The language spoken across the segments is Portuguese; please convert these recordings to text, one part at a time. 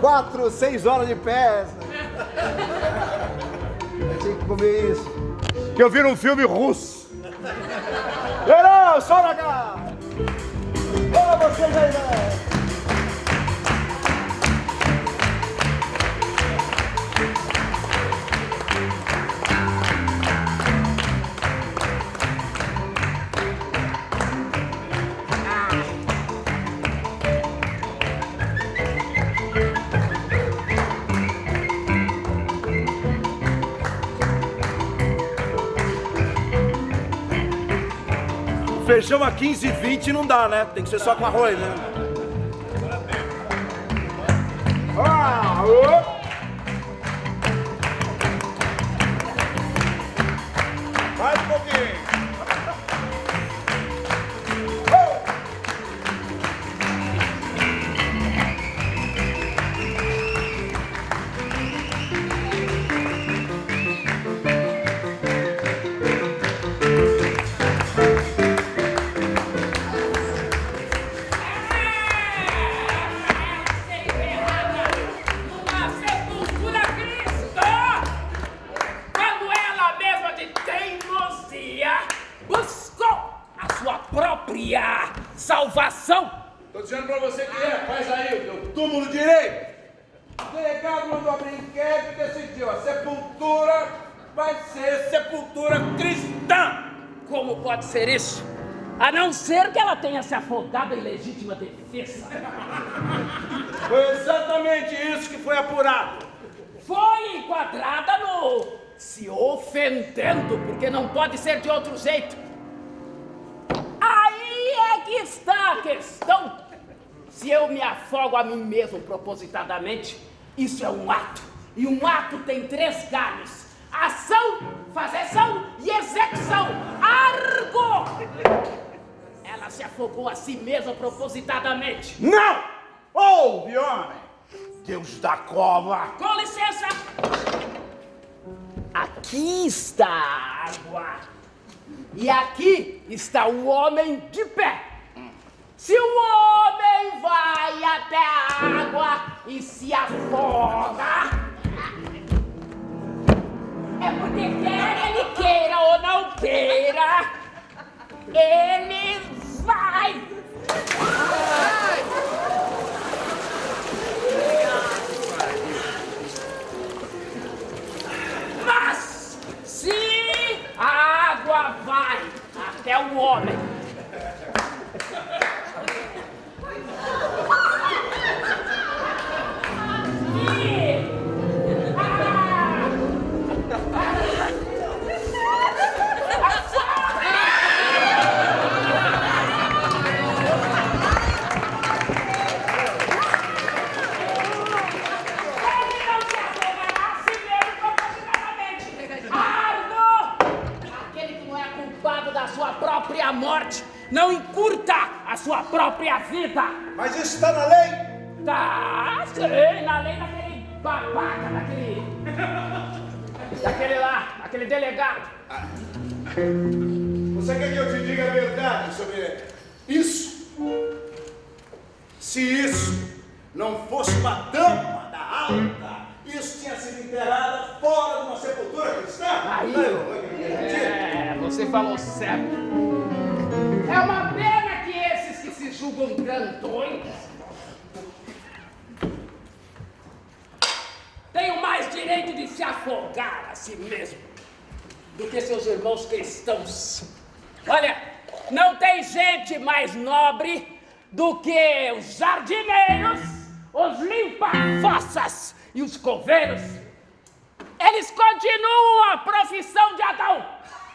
Quatro, seis horas de pé. Eu tinha que comer isso. Que eu vi num filme russo. Verão, só na cara. Ô, vocês aí, né? Feijão a 15 e 20 não dá, né? Tem que ser só com arroz, né? Ah, ô. Própria salvação! Tô dizendo pra você que é, faz aí o teu túmulo direito. O delegado mandou abrir inquérito e decidiu, a sepultura vai ser sepultura cristã. Como pode ser isso? A não ser que ela tenha se afogado em legítima defesa. Foi exatamente isso que foi apurado. Foi enquadrada no se ofendendo, porque não pode ser de outro jeito. Questão. Se eu me afogo a mim mesmo propositadamente, isso é um ato. E um ato tem três galhos: ação, fazeção e execução. Argo! Ela se afogou a si mesma propositadamente. Não! Ouve, homem! Deus da cova! Com licença! Aqui está a água. E aqui está o homem de pé. Se o homem vai até a água e se afoga, é porque quer ele queira ou não queira, ele vai. Mas se a água vai até o homem. Morte não encurta a sua própria vida. Mas isso está na lei? Tá, sei, na lei daquele babaca, daquele. daquele lá, aquele delegado. Você quer que eu te diga a verdade sobre isso? Se isso não fosse uma dama da alta, isso tinha sido enterrada fora de uma sepultura cristã? Aí, Não, é, você falou certo. É uma pena que esses que se julgam grandões. Tenho mais direito de se afogar a si mesmo do que seus irmãos cristãos. Olha, não tem gente mais nobre do que os jardineiros, os limpa-fossas e os coveiros. Eles continuam a profissão de Adão.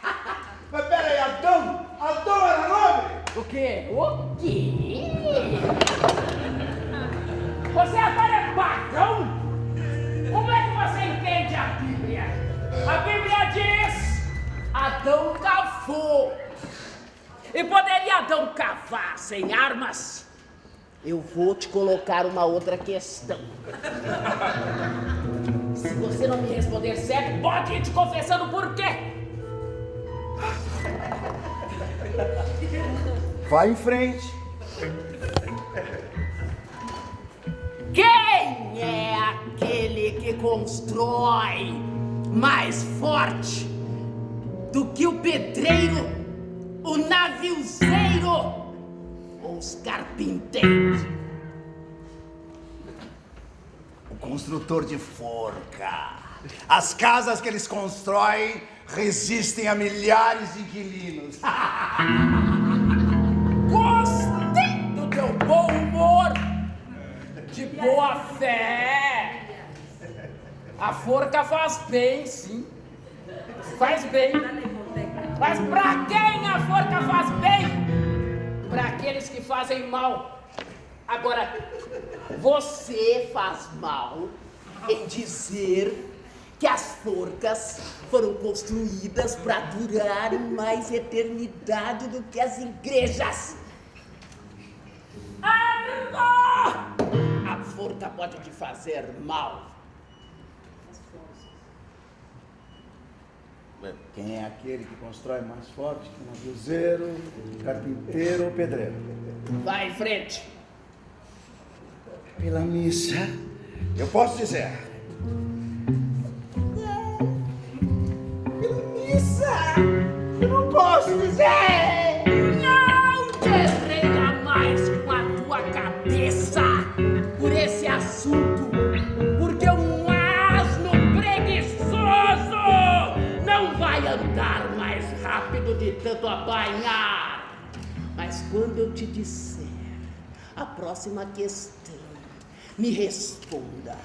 Mas peraí, Adão? Adão era nobre? O quê? O quê? Você agora é pagão? Como é que você entende a Bíblia? A Bíblia diz: Adão cavou. E poderia Adão cavar sem armas? Eu vou te colocar uma outra questão. Se você não me responder certo, pode ir te confessando por quê. Vai em frente. Quem é aquele que constrói mais forte do que o pedreiro, o naviozeiro ou os carpinteiros? O construtor de forca. As casas que eles constroem resistem a milhares de inquilinos. Gostei do teu bom humor, de boa fé. A forca faz bem, sim. Faz bem. Mas pra quem a forca faz bem? Para aqueles que fazem mal. Agora, você faz mal em dizer que as forcas foram construídas para durarem mais eternidade do que as igrejas. Ah, A forca pode te fazer mal. Quem é aquele que constrói mais forte que um naviozeiro, carpinteiro ou pedreiro? Vai em frente. Pela missa, eu posso dizer. Tanto apanhar. Mas quando eu te disser a próxima questão, me responda.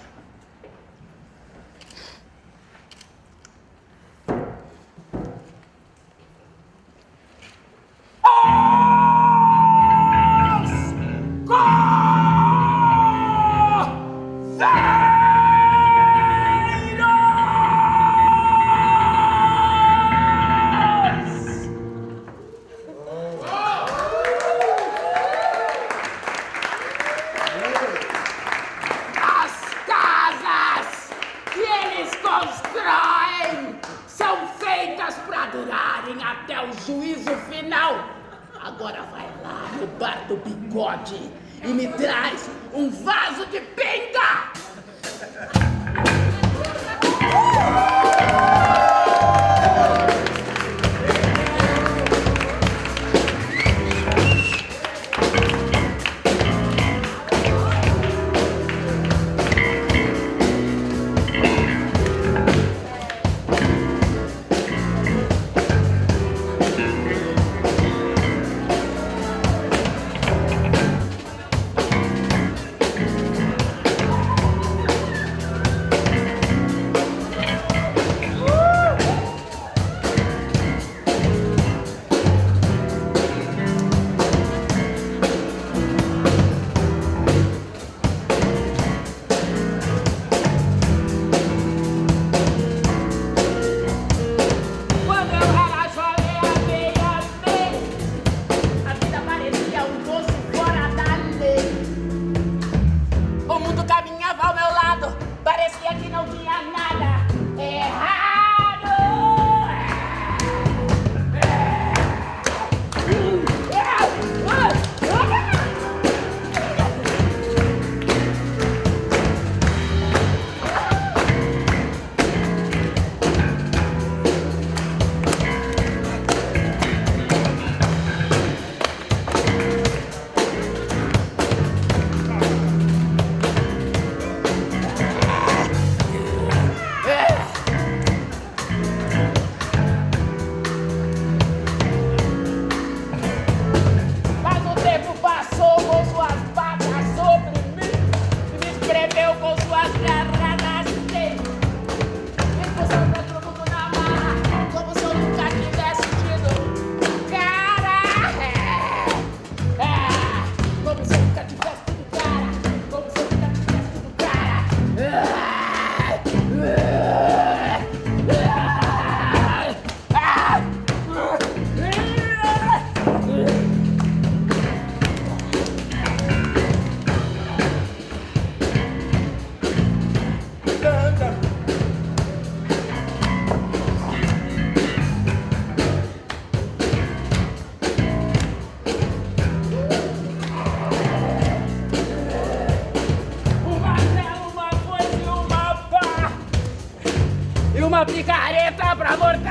de careta pra morder!